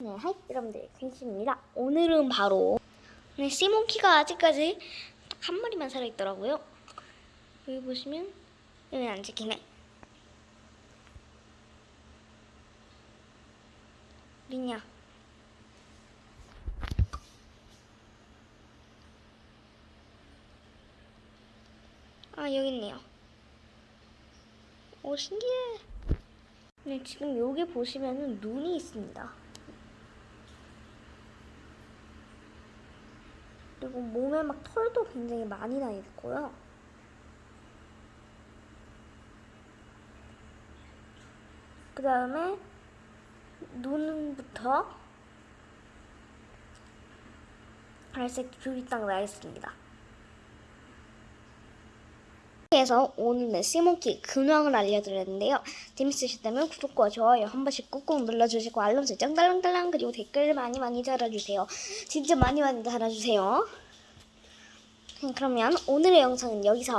네, 하이 여러분들 퀸씨입니다. 오늘은 바로 네, 시몬키가 아직까지 딱한 마리만 살아있더라고요. 여기 보시면 여기 안 찍히네. 어딨냐? 아 여기 있네요. 오 신기해. 네 지금 여기 보시면은 눈이 있습니다. 그리고 몸에 막 털도 굉장히 많이 나 있고요. 그 다음에 눈부터 갈색 줄이 딱 나 있습니다. 그래서 오늘은 시몬키 근황을 알려드렸는데요. 재밌으셨다면 구독과 좋아요 한 번씩 꾹꾹 눌러주시고 알람 설정 달랑달랑 그리고 댓글 많이 많이 달아주세요. 진짜 많이 많이 달아주세요. 그러면 오늘의 영상은 여기서